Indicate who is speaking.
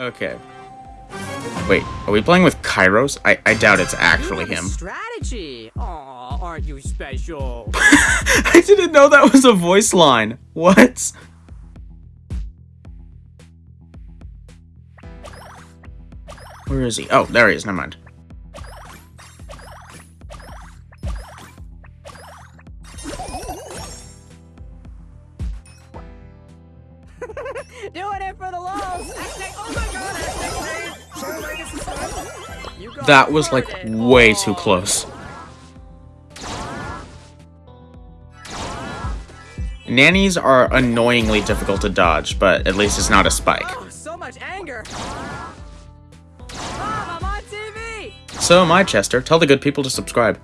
Speaker 1: Okay. Wait, are we playing with Kairos? I, I doubt it's actually
Speaker 2: You have a
Speaker 1: him.
Speaker 2: Strategy. Aw, aren't you special?
Speaker 1: I didn't know that was a voice line. What? Where is he? Oh, there he is. Never mind.
Speaker 2: Doing it for the lols. Oh my god, hashtag save. Share legacy stuff. You got
Speaker 1: That was like
Speaker 2: recorded.
Speaker 1: way too close. Nannies are annoyingly difficult to dodge, but at least it's not a spike.
Speaker 2: Oh, so much anger. Mom, I'm on TV.
Speaker 1: So am I, Chester. Tell the good people to subscribe.